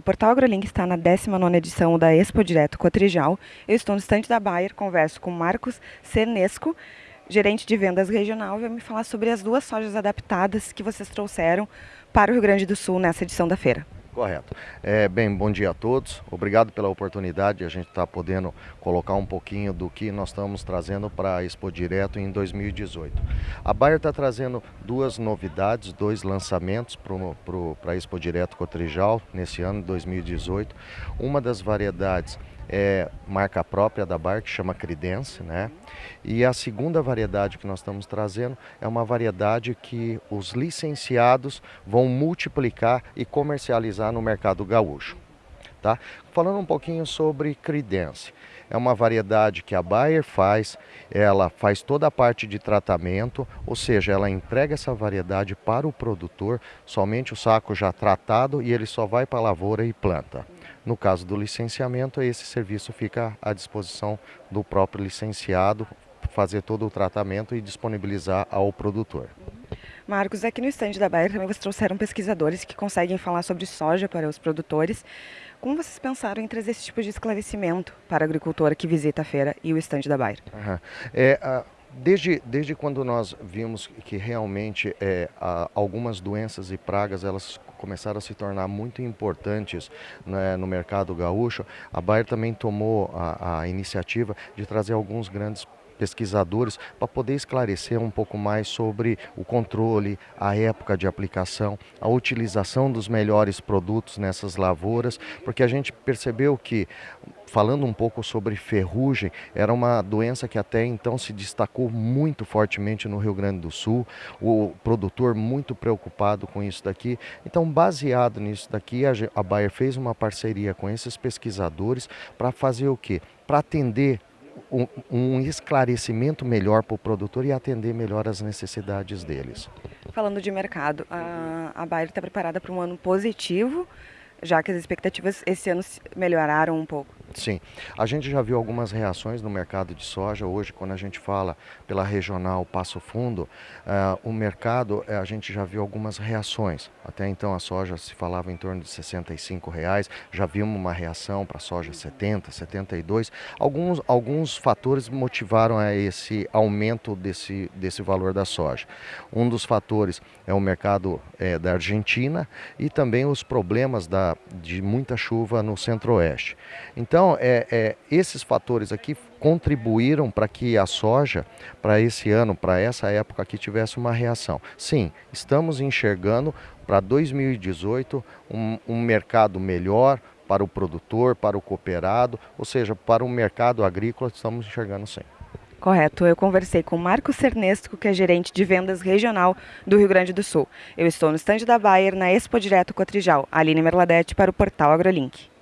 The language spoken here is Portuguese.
Portal AgroLink está na 19ª edição da Expo Direto Cotrijal. Eu estou no estande da Bayer, converso com Marcos Cernesco, gerente de vendas regional, vai me falar sobre as duas sojas adaptadas que vocês trouxeram para o Rio Grande do Sul nessa edição da feira. Correto. É, bem, bom dia a todos. Obrigado pela oportunidade de a gente estar tá podendo colocar um pouquinho do que nós estamos trazendo para a Expo Direto em 2018. A Bayer está trazendo duas novidades, dois lançamentos para a Expo Direto Cotrijal nesse ano, 2018. Uma das variedades é marca própria da Bar, que chama Credence, né? E a segunda variedade que nós estamos trazendo é uma variedade que os licenciados vão multiplicar e comercializar no mercado gaúcho. Tá? Falando um pouquinho sobre Credence, é uma variedade que a Bayer faz, ela faz toda a parte de tratamento, ou seja, ela entrega essa variedade para o produtor, somente o saco já tratado e ele só vai para a lavoura e planta. No caso do licenciamento, esse serviço fica à disposição do próprio licenciado, fazer todo o tratamento e disponibilizar ao produtor. Marcos, aqui no estande da Bayer também vocês trouxeram pesquisadores que conseguem falar sobre soja para os produtores. Como vocês pensaram em trazer esse tipo de esclarecimento para o agricultor que visita a feira e o estande da Bayer? Uhum. É, a... Desde, desde quando nós vimos que realmente é, algumas doenças e pragas elas começaram a se tornar muito importantes né, no mercado gaúcho, a Bayer também tomou a, a iniciativa de trazer alguns grandes pesquisadores para poder esclarecer um pouco mais sobre o controle, a época de aplicação, a utilização dos melhores produtos nessas lavouras, porque a gente percebeu que falando um pouco sobre ferrugem, era uma doença que até então se destacou muito fortemente no Rio Grande do Sul, o produtor muito preocupado com isso daqui. Então, baseado nisso daqui, a Bayer fez uma parceria com esses pesquisadores para fazer o quê? Para atender um, esclarecimento melhor para o produtor e atender melhor as necessidades deles. Falando de mercado, a, a Bayer está preparada para um ano positivo, já que as expectativas esse ano melhoraram um pouco. Sim, a gente já viu algumas reações no mercado de soja. Hoje, quando a gente fala pela regional Passo Fundo, uh, o mercado, uh, a gente já viu algumas reações. Até então a soja se falava em torno de 65 reais, já vimos uma reação para a soja 70, 72. Alguns, alguns fatores motivaram a esse aumento desse, desse valor da soja. Um dos fatores é o mercado é, da Argentina e também os problemas da, de muita chuva no centro-oeste. Então, então, é, é, esses fatores aqui contribuíram para que a soja, para esse ano, para essa época aqui, tivesse uma reação. Sim, estamos enxergando para 2018 um, um mercado melhor para o produtor, para o cooperado, ou seja, para o mercado agrícola, estamos enxergando sim. Correto. Eu conversei com Marcos Cernesco, que é gerente de vendas regional do Rio Grande do Sul. Eu estou no estande da Bayer, na Expo Direto Cotrijal. Aline Merladete para o portal AgroLink.